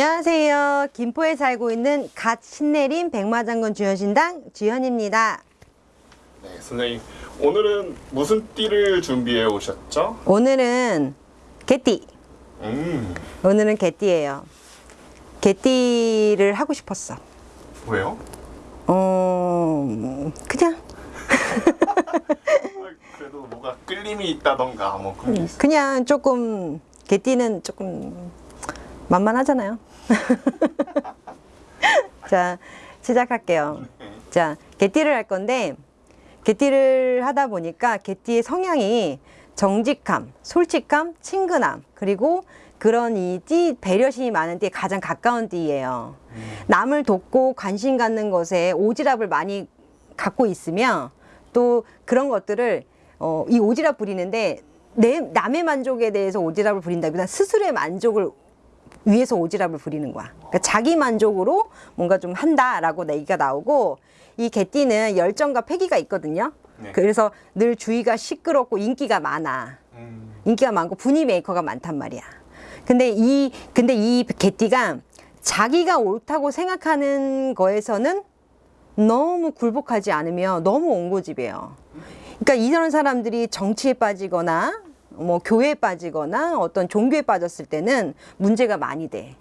안녕하세요. 김포에 살고 있는 갓 신내림 백마장군 주현신당 주현입니다. 네, 선생님 오늘은 무슨 띠를 준비해 오셨죠? 오늘은 개띠. 음, 오늘은 개띠예요. 개띠를 하고 싶었어. 왜요? 어, 그냥 그래도 뭐가 끌림이 있다던가 뭐 그런 게 있어요. 그냥 조금 개띠는 조금 만만하잖아요. 자, 시작할게요. 자, 개띠를 할 건데 개띠를 하다 보니까 개띠의 성향이 정직함, 솔직함, 친근함, 그리고 그런 이 띠 배려심이 많은 띠에 가장 가까운 띠예요. 남을 돕고 관심 갖는 것에 오지랖을 많이 갖고 있으며 또 그런 것들을 어, 이 오지랖 부리는데 내 남의 만족에 대해서 오지랖을 부린다기보다 스스로의 만족을 위해서 오지랖을 부리는 거야. 그러니까 자기 만족으로 뭔가 좀 한다라고 얘기가 나오고 이 개띠는 열정과 패기가 있거든요. 네. 그래서 늘 주위가 시끄럽고 인기가 많아. 음, 인기가 많고 분위 메이커가 많단 말이야. 근데 이 근데 이 개띠가 자기가 옳다고 생각하는 거에서는 너무 굴복하지 않으며 너무 옹고집이에요. 그러니까 이런 사람들이 정치에 빠지거나 뭐 교회에 빠지거나 어떤 종교에 빠졌을 때는 문제가 많이 돼.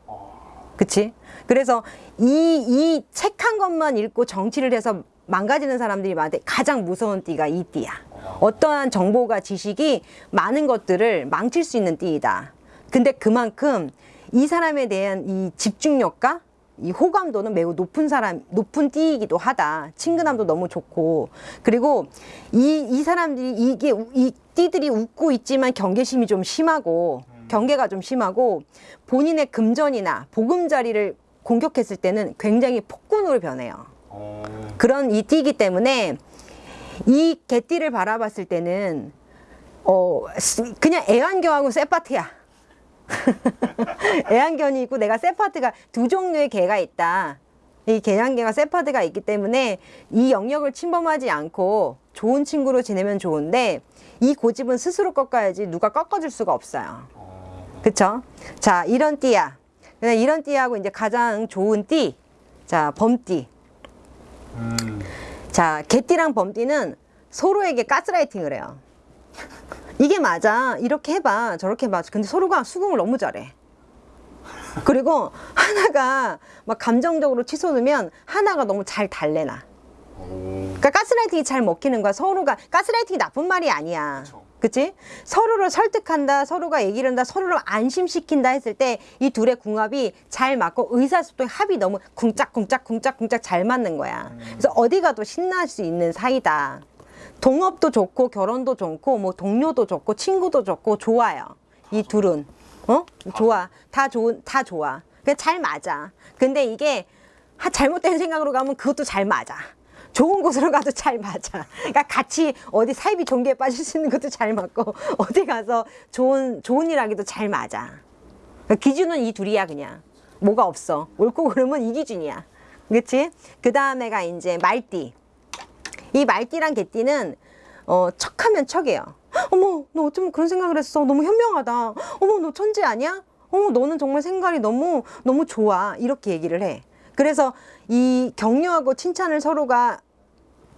그치? 그래서 이, 이 책 한 것만 읽고 정치를 해서 망가지는 사람들이 많은데 가장 무서운 띠가 이 띠야. 어떠한 정보가 지식이 많은 것들을 망칠 수 있는 띠이다. 근데 그만큼 이 사람에 대한 이 집중력과 이 호감도는 매우 높은 사람, 높은 띠이기도 하다. 친근함도 너무 좋고. 그리고 이, 이 사람들이 이게, 우- 이 띠들이 웃고 있지만 경계심이 좀 심하고, 경계가 좀 심하고, 본인의 금전이나 보금자리를 공격했을 때는 굉장히 폭군으로 변해요. 어, 그런 이 띠이기 때문에 이 개띠를 바라봤을 때는 어 스- 그냥 애완견하고 세파트야. 애완견이 있고 내가 세파트가 두 종류의 개가 있다. 이 개양개가 세파드가 있기 때문에 이 영역을 침범하지 않고 좋은 친구로 지내면 좋은데 이 고집은 스스로 꺾어야지 누가 꺾어줄 수가 없어요. 어, 그쵸? 자, 이런 띠야. 그냥 이런 띠하고 이제 가장 좋은 띠. 자, 범띠. 음, 자, 개띠랑 범띠는 서로에게 가스라이팅을 해요. 이게 맞아. 이렇게 해봐. 저렇게 해봐. 근데 서로가 수긍을 너무 잘해. 그리고 하나가 막 감정적으로 치솟으면 하나가 너무 잘 달래나. 오, 그러니까 가스라이팅이 잘 먹히는 거야. 서로가 가스라이팅이 나쁜 말이 아니야. 그치? 서로를 설득한다, 서로가 얘기를 한다, 서로를 안심시킨다 했을 때 이 둘의 궁합이 잘 맞고 의사소통 합이 너무 쿵짝쿵짝 쿵짝쿵짝 잘 맞는 거야. 그래서 어디 가도 신날 수 있는 사이다. 동업도 좋고 결혼도 좋고 뭐 동료도 좋고 친구도 좋고 좋아요. 이 둘은 어 좋아 다 좋은 다 좋아. 그냥 잘 맞아. 근데 이게 하- 잘못된 생각으로 가면 그것도 잘 맞아. 좋은 곳으로 가도 잘 맞아. 그러니까 같이 어디 사이비 종교에 빠질 수 있는 것도 잘 맞고 어디 가서 좋은 좋은 일 하기도 잘 맞아. 그러니까 기준은 이 둘이야 그냥. 뭐가 없어. 옳고 그름은 이 기준이야. 그렇지? 그 다음에가 이제 말띠. 이 말띠랑 개띠는 어, 척하면 척이에요. 어머, 너 어쩌면 그런 생각을 했어. 너무 현명하다. 어머, 너 천재 아니야? 어머, 너는 정말 생각이 너무 너무 좋아. 이렇게 얘기를 해. 그래서 이 격려하고 칭찬을 서로가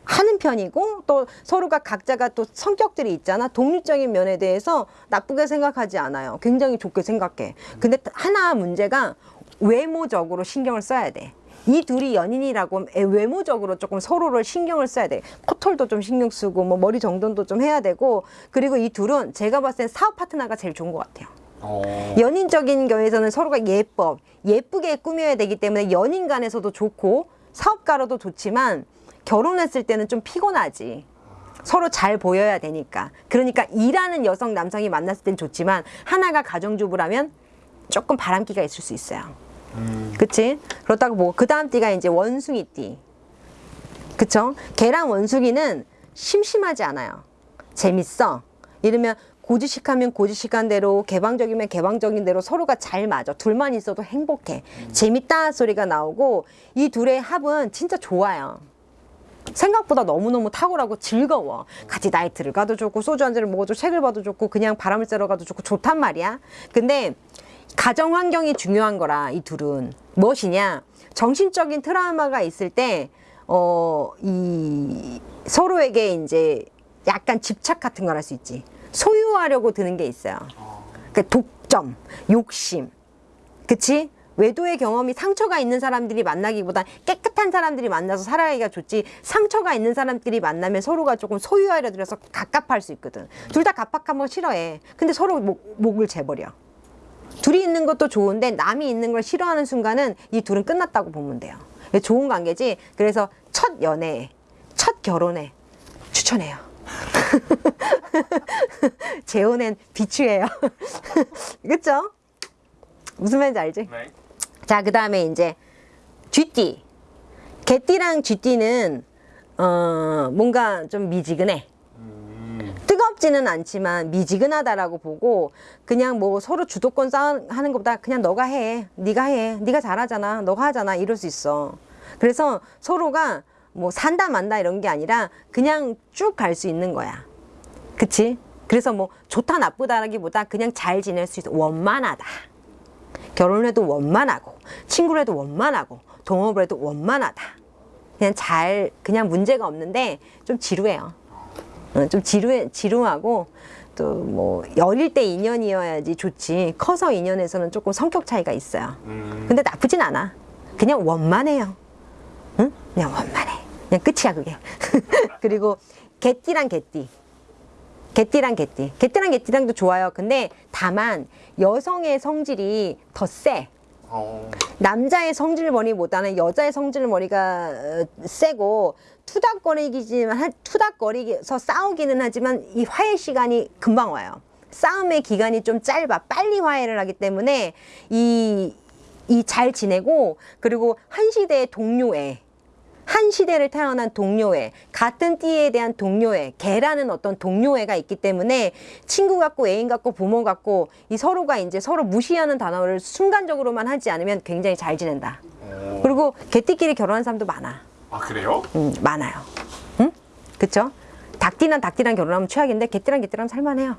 하는 편이고 또 서로가 각자가 또 성격들이 있잖아 독립적인 면에 대해서 나쁘게 생각하지 않아요 굉장히 좋게 생각해 근데 하나 문제가 외모적으로 신경을 써야 돼 이 둘이 연인이라고 애- 외모적으로 조금 서로를 신경을 써야 돼. 코털도 좀 신경 쓰고 뭐 머리 정돈도 좀 해야 되고 그리고 이 둘은 제가 봤을 땐 사업 파트너가 제일 좋은 것 같아요. 어, 연인적인 경우에서는 서로가 예뻐 예쁘게 꾸며야 되기 때문에 연인 간에서도 좋고 사업가로도 좋지만 결혼했을 때는 좀 피곤하지. 서로 잘 보여야 되니까. 그러니까 일하는 여성 남성이 만났을 땐 좋지만 하나가 가정주부라면 조금 바람기가 있을 수 있어요 음, 그치? 그렇다고 뭐 그 다음 띠가 이제 원숭이 띠. 그쵸? 개랑 원숭이는 심심하지 않아요. 재밌어. 이러면 고지식하면 고지식한 대로 개방적이면 개방적인 대로 서로가 잘 맞아. 둘만 있어도 행복해. 재밌다 소리가 나오고 이 둘의 합은 진짜 좋아요. 생각보다 너무너무 탁월하고 즐거워. 같이 나이트를 가도 좋고 소주 한 잔을 먹어도 책을 봐도 좋고 그냥 바람을 쐬러 가도 좋고 좋단 말이야. 근데 가정 환경이 중요한 거라 이 둘은. 무엇이냐? 정신적인 트라우마가 있을 때 어 이 서로에게 이제 약간 집착 같은 걸 할 수 있지. 소유하려고 드는 게 있어요. 그 독점 욕심. 그치? 외도의 경험이 상처가 있는 사람들이 만나기보다 깨끗한 사람들이 만나서 살아가기가 좋지 상처가 있는 사람들이 만나면 서로가 조금 소유하려 들어서 갑갑할 수 있거든. 둘 다 갑박한 거 싫어해. 근데 서로 목, 목을 재버려 둘이 있는 것도 좋은데 남이 있는 걸 싫어하는 순간은 이 둘은 끝났다고 보면 돼요. 좋은 관계지. 그래서 첫 연애에, 첫 결혼에 추천해요. 재혼엔 비추예요. 그쵸? 무슨 말인지 알지? 네. 자, 그 다음에 이제 쥐띠. 개띠랑 쥐띠는 어, 뭔가 좀 미지근해. 음. 뜨겁지는 않지만 미지근하다라고 보고 그냥 뭐 서로 주도권 싸움하는 것보다 그냥 너가 해 네가 해 네가 잘하잖아 너가 하잖아 이럴 수 있어. 그래서 서로가 뭐 산다 만다 이런 게 아니라 그냥 쭉 갈 수 있는 거야. 그치? 그래서 뭐 좋다 나쁘다라기보다 그냥 잘 지낼 수 있어. 원만하다. 결혼해도 원만하고 친구를 해도 원만하고 동업을 해도 원만하다. 그냥 잘 그냥 문제가 없는데 좀 지루해요. 어, 좀 지루해, 지루하고 또 뭐 어릴 때 인연이어야지 좋지. 커서 인연에서는 조금 성격 차이가 있어요. 음. 근데 나쁘진 않아. 그냥 원만해요. 응? 그냥 원만해. 그냥 끝이야 그게. 그리고 개띠랑 개띠. 개띠랑 개띠. 개띠랑 개띠랑도 좋아요. 근데 다만 여성의 성질이 더세 어. 남자의 성질 머리보다는 여자의 성질 머리가 어, 세고 투닥거리기지만 한- 투닥거리서 싸우기는 하지만 이 화해 시간이 금방 와요. 싸움의 기간이 좀 짧아 빨리 화해를 하기 때문에 이 이 잘 지내고 그리고 한 시대의 동료애 한 시대를 태어난 동료애 같은 띠에 대한 동료애 개라는 어떤 동료애가 있기 때문에 친구 같고 애인 같고 부모 같고 이 서로가 이제 서로 무시하는 단어를 순간적으로만 하지 않으면 굉장히 잘 지낸다 어. 그리고 개띠끼리 결혼한 사람도 많아 아 그래요? 음, 많아요 응? 그쵸? 닭띠랑 닭띠랑 결혼하면 최악인데 개띠랑 개띠랑 살만해요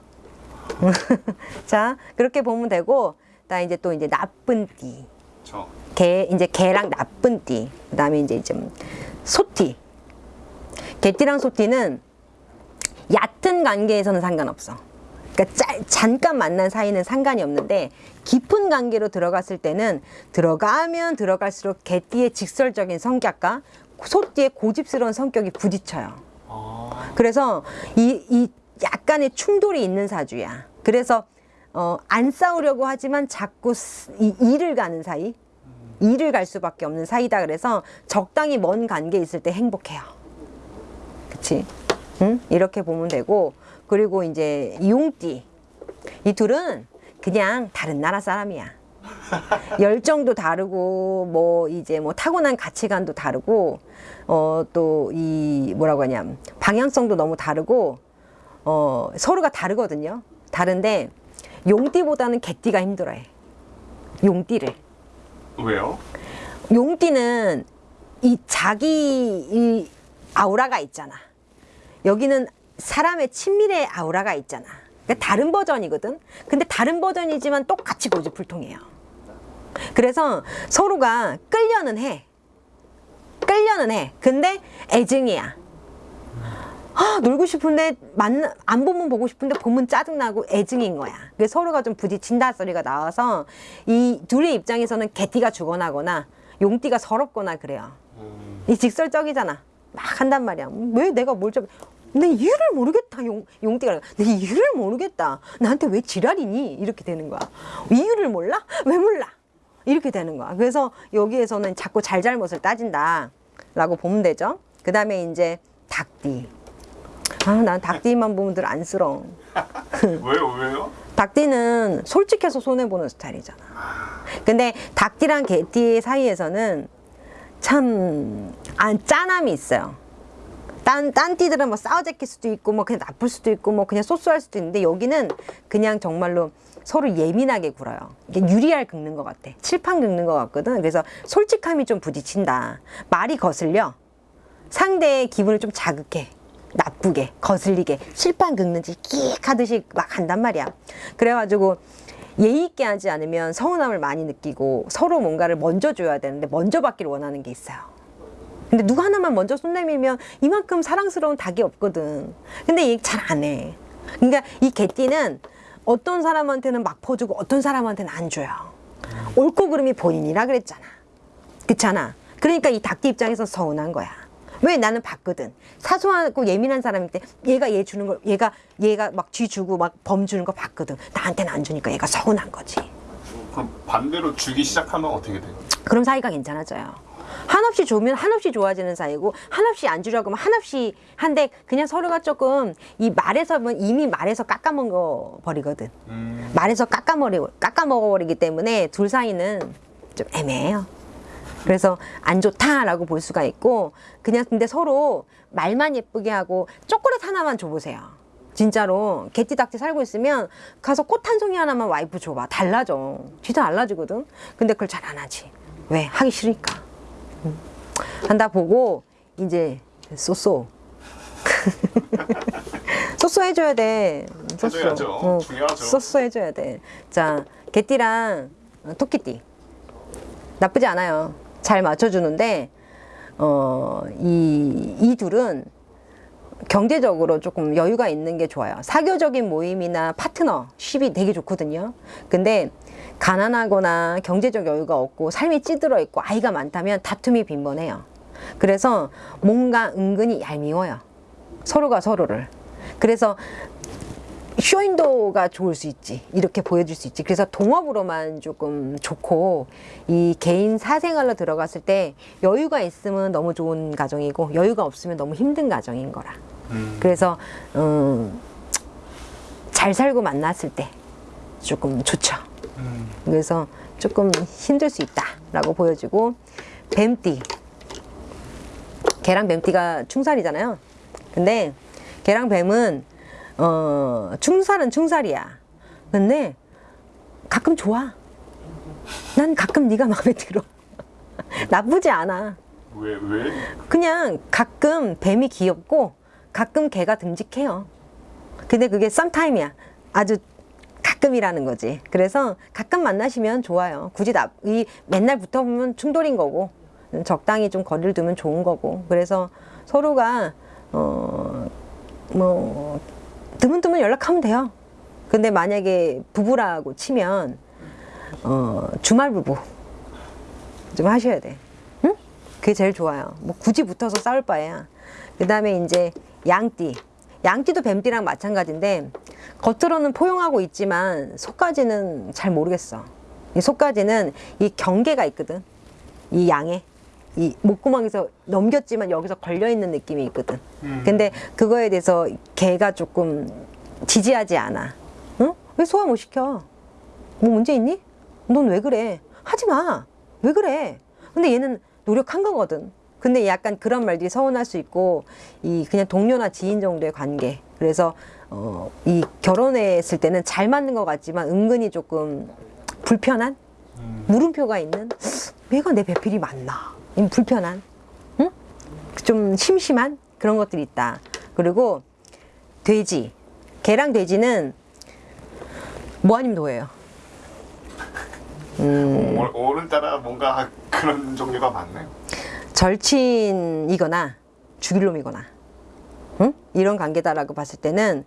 자 그렇게 보면 되고 나 이제 또 이제 나쁜 띠 저. 개 이제 개랑 나쁜 띠 그다음에 이제 좀 소띠 개띠랑 소띠는 얕은 관계에서는 상관없어 그러니까 짤, 잠깐 만난 사이는 상관이 없는데 깊은 관계로 들어갔을 때는 들어가면 들어갈수록 개띠의 직설적인 성격과 소띠의 고집스러운 성격이 부딪혀요 아. 그래서 이, 이 약간의 충돌이 있는 사주야. 그래서 어, 안 싸우려고 하지만 자꾸 스- 이, 일을 가는 사이, 일을 갈 수밖에 없는 사이다. 그래서 적당히 먼 관계에 있을 때 행복해요. 그치? 응? 이렇게 보면 되고 그리고 이제 용띠 이 둘은 그냥 다른 나라 사람이야. 열정도 다르고 뭐 이제 뭐 타고난 가치관도 다르고 어 또 이 뭐라고 하냐 방향성도 너무 다르고 어 서로가 다르거든요. 다른데 용띠보다는 개띠가 힘들어해. 용띠를. 왜요? 용띠는 이 자기 이 아우라가 있잖아. 여기는 사람의 친밀의 아우라가 있잖아. 그러니까 다른 버전이거든. 근데 다른 버전이지만 똑같이 고집불통해요. 그래서 서로가 끌려는 해. 끌려는 해. 근데 애증이야. 아, 놀고 싶은데 만나 안 보면 보고 싶은데 보면 짜증나고 애증인 거야. 그래서 서로가 좀 부딪힌다 소리가 나와서 이 둘의 입장에서는 개띠가 죽어나거나 용띠가 서럽거나 그래요. 음. 이 직설적이잖아. 막 한단 말이야. 왜 내가 뭘 좀, 내 이유를 모르겠다. 용, 용띠가. 내 이유를 모르겠다. 나한테 왜 지랄이니? 이렇게 되는 거야. 이유를 몰라? 왜 몰라? 이렇게 되는 거야. 그래서 여기에서는 자꾸 잘잘못을 따진다. 라고 보면 되죠. 그 다음에 이제 닭띠. 아, 난 닭띠만 보면 늘 안쓰러워. 왜요? 왜요? 닭띠는 솔직해서 손해보는 스타일이잖아. 근데 닭띠랑 개띠 사이에서는 참, 안, 짠함이 있어요. 딴, 딴 띠들은 뭐 싸워제낄 수도 있고, 뭐 그냥 나쁠 수도 있고, 뭐 그냥 소소할 수도 있는데, 여기는 그냥 정말로 서로 예민하게 굴어요. 이게 유리알 긁는 것 같아. 칠판 긁는 것 같거든. 그래서 솔직함이 좀 부딪힌다. 말이 거슬려. 상대의 기분을 좀 자극해. 나쁘게, 거슬리게, 칠판 긁는지 끼익 하듯이 막 한단 말이야. 그래가지고 예의 있게 하지 않으면 서운함을 많이 느끼고 서로 뭔가를 먼저 줘야 되는데 먼저 받기를 원하는 게 있어요. 근데 누가 하나만 먼저 손 내밀면 이만큼 사랑스러운 닭이 없거든. 근데 얘 잘 안 해. 그러니까 이 개띠는 어떤 사람한테는 막 퍼주고 어떤 사람한테는 안 줘요. 옳고 그름이 본인이라 그랬잖아. 그렇잖아. 그러니까 이 닭띠 입장에서 서운한 거야. 왜 나는 봤거든. 사소하고 예민한 사람일 때 얘가 얘 주는 걸 얘가 얘가 막 쥐 주고 막 범 주는 거 봤거든. 나한테는 안 주니까 얘가 서운한 거지. 그럼 반대로 주기 시작하면 어떻게 돼요? 그럼 사이가 괜찮아져요. 한없이 좋으면 한없이 좋아지는 사이고 한없이 안 주려고 하면 한없이 한데 그냥 서로가 조금 이 말에서 보면 이미 말에서 깎아먹어 버리거든. 음, 말에서 깎아먹어 깎아먹어 버리기 때문에 둘 사이는 좀 애매해요. 그래서 안 좋다라고 볼 수가 있고 그냥 근데 서로 말만 예쁘게 하고 초콜릿 하나만 줘보세요. 진짜로 개띠닭띠 살고 있으면 가서 꽃 한 송이 하나만 와이프 줘봐 달라져 진짜 달라지거든 근데 그걸 잘 안 하지 왜 하기 싫으니까 음. 한다 보고 이제 쏘쏘 쏘쏘 해줘야 돼 쏘쏘. 해줘야죠. 어, 중요하죠. 쏘쏘 해줘야 돼 자 개띠랑 어, 토끼띠 나쁘지 않아요. 잘 맞춰주는데, 어, 이, 이 둘은 경제적으로 조금 여유가 있는 게 좋아요. 사교적인 모임이나 파트너십이 되게 좋거든요. 근데 가난하거나 경제적 여유가 없고 삶이 찌들어 있고 아이가 많다면 다툼이 빈번해요. 그래서 뭔가 은근히 얄미워요. 서로가 서로를. 그래서 쇼인도가 좋을 수 있지 이렇게 보여줄 수 있지 그래서 동업으로만 조금 좋고 이 개인 사생활로 들어갔을 때 여유가 있으면 너무 좋은 가정이고 여유가 없으면 너무 힘든 가정인 거라 음, 그래서 음, 잘 살고 만났을 때 조금 좋죠 음. 그래서 조금 힘들 수 있다라고 보여지고 뱀띠 개랑 뱀띠가 충살이잖아요 근데 개랑 뱀은 어 충살은 충살이야 근데 가끔 좋아 난 가끔 네가 마음에 들어 나쁘지 않아 왜 왜? 그냥 가끔 뱀이 귀엽고 가끔 개가 듬직해요. 근데 그게 썸타임이야. 아주 가끔이라는 거지. 그래서 가끔 만나시면 좋아요. 굳이 나, 이 맨날 붙어보면 충돌인 거고 적당히 좀 거리를 두면 좋은 거고 그래서 서로가 어뭐 드문드문 연락하면 돼요. 근데 만약에 부부라고 치면 어 주말 부부 좀 하셔야 돼. 응? 그게 제일 좋아요. 뭐 굳이 붙어서 싸울 바에야. 그 다음에 이제 양띠. 양띠도 뱀띠랑 마찬가지인데 겉으로는 포용하고 있지만 속까지는 잘 모르겠어. 이 속까지는 이 경계가 있거든. 이 양에. 이 목구멍에서 넘겼지만 여기서 걸려 있는 느낌이 있거든. 음. 근데 그거에 대해서 걔가 조금 지지하지 않아. 응? 왜 소화 못 시켜? 뭐 문제 있니? 넌 왜 그래? 하지 마. 왜 그래? 근데 얘는 노력한 거거든. 근데 약간 그런 말들이 서운할 수 있고 이 그냥 동료나 지인 정도의 관계. 그래서 어, 이 결혼했을 때는 잘 맞는 것 같지만 은근히 조금 불편한 음. 물음표가 있는 얘가 내 배필이 맞나? 이 불편한, 응? 좀 심심한 그런 것들이 있다. 그리고 돼지, 개랑 돼지는 뭐 아니면 도예요. 오- 오늘따라 뭔가 그런 종류가 많네요. 절친이거나 죽일 놈이거나 응? 이런 관계다라고 봤을 때는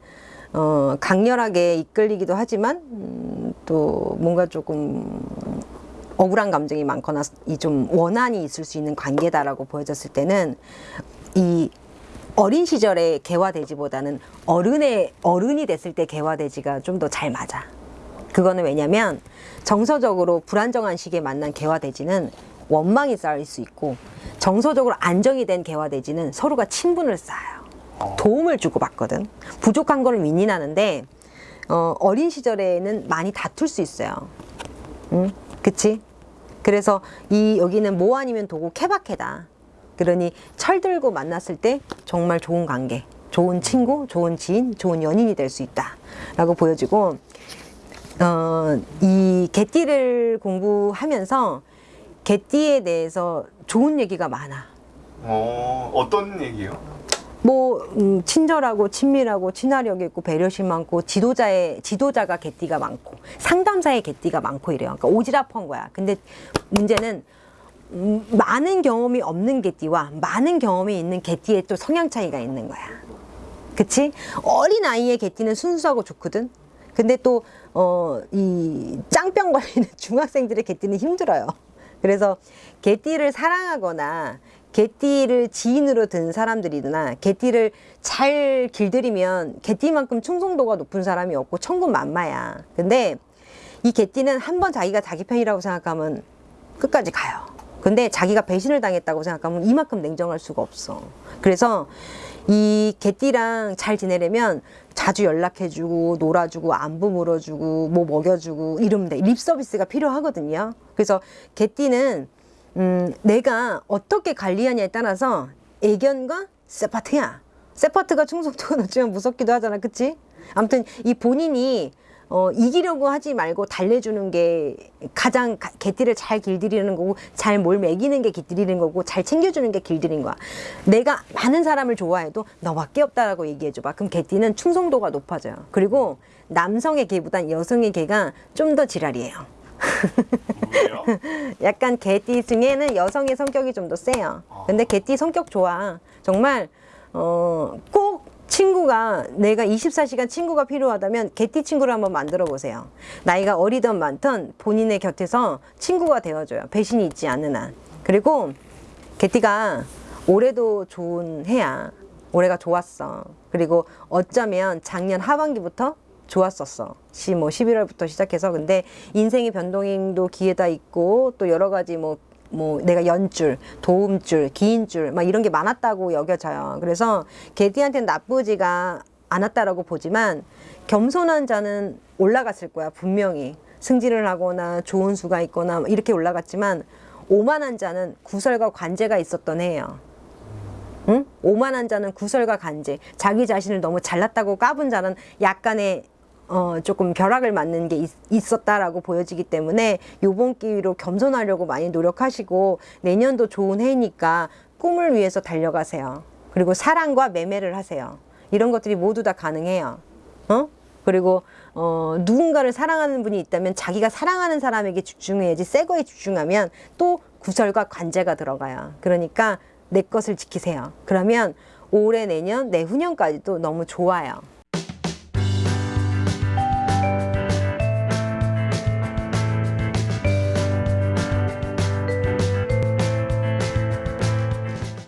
어, 강렬하게 이끌리기도 하지만 음, 또 뭔가 조금 억울한 감정이 많거나 이 좀 원한이 있을 수 있는 관계다라고 보여졌을 때는 이 어린 시절의 개화돼지보다는 어른의 어른이 됐을 때 개화돼지가 좀 더 잘 맞아. 그거는 왜냐면 정서적으로 불안정한 시기에 만난 개화돼지는 원망이 쌓일 수 있고 정서적으로 안정이 된 개화돼지는 서로가 친분을 쌓아요. 도움을 주고 받거든. 부족한 거를 윈윈하는데 어, 어린 시절에는 많이 다툴 수 있어요. 응? 그치? 그래서 이 여기는 뭐 아니면 도고 케바케다. 그러니 철들고 만났을 때 정말 좋은 관계, 좋은 친구, 좋은 지인, 좋은 연인이 될 수 있다 라고 보여지고 어, 이 개띠를 공부하면서 개띠에 대해서 좋은 얘기가 많아. 어, 어떤 얘기요? 뭐 음, 친절하고 친밀하고 친화력 있고 배려심 많고 지도자의 지도자가 개띠가 많고 상담사의 개띠가 많고 이래요. 그러니까 오지랖한 거야. 근데 문제는 음, 많은 경험이 없는 개띠와 많은 경험이 있는 개띠의 또 성향 차이가 있는 거야. 그치? 어린 아이의 개띠는 순수하고 좋거든. 근데 또, 어, 이 짱병 걸리는 중학생들의 개띠는 힘들어요. 그래서 개띠를 사랑하거나 개띠를 지인으로 든 사람들이나 개띠를 잘 길들이면 개띠만큼 충성도가 높은 사람이 없고 천군만마야. 근데 이 개띠는 한 번 자기가 자기 편이라고 생각하면 끝까지 가요. 근데 자기가 배신을 당했다고 생각하면 이만큼 냉정할 수가 없어. 그래서 이 개띠랑 잘 지내려면 자주 연락해주고 놀아주고 안부 물어주고 뭐 먹여주고 이러면 돼. 립 서비스가 필요하거든요. 그래서 개띠는 음, 내가 어떻게 관리하냐에 따라서 애견과 세파트야. 세파트가 충성도가 높지만 무섭기도 하잖아. 그치? 아무튼 이 본인이 어, 이기려고 하지 말고 달래주는 게 가장 가- 개띠를 잘 길들이는 거고 잘 뭘 먹이는 게 길들이는 거고 잘 챙겨주는 게 길들인 거야. 내가 많은 사람을 좋아해도 너밖에 없다라고 얘기해줘봐. 그럼 개띠는 충성도가 높아져요. 그리고 남성의 개보단 여성의 개가 좀 더 지랄이에요. 뭐예요? 약간 개띠 중에는 여성의 성격이 좀 더 세요. 근데 개띠 성격 좋아. 정말 어, 꼭 친구가 내가 24시간 친구가 필요하다면 개띠 친구를 한번 만들어 보세요. 나이가 어리든 많든 본인의 곁에서 친구가 되어줘요. 배신이 있지 않는 한. 그리고 개띠가 올해도 좋은 해야. 올해가 좋았어. 그리고 어쩌면 작년 하반기부터 좋았었어. 시, 뭐 11월부터 시작해서 근데 인생의 변동도 기회다 있고 또 여러 가지 뭐, 뭐 내가 연줄, 도움줄, 기인줄 막 이런 게 많았다고 여겨져요. 그래서 개띠한테는 나쁘지가 않았다라고 보지만 겸손한 자는 올라갔을 거야 분명히 승진을 하거나 좋은 수가 있거나 이렇게 올라갔지만 오만한 자는 구설과 관제가 있었던 해예요. 응? 오만한 자는 구설과 간제, 자기 자신을 너무 잘났다고 까분 자는 약간의 어, 조금 벼락을 맞는 게 있, 었다라고 보여지기 때문에 요번 기회로 겸손하려고 많이 노력하시고 내년도 좋은 해니까 꿈을 위해서 달려가세요. 그리고 사랑과 매매를 하세요. 이런 것들이 모두 다 가능해요. 어? 그리고 어, 누군가를 사랑하는 분이 있다면 자기가 사랑하는 사람에게 집중해야지 새 거에 집중하면 또 구설과 관제가 들어가요. 그러니까 내 것을 지키세요. 그러면 올해 내년 내후년까지도 너무 좋아요.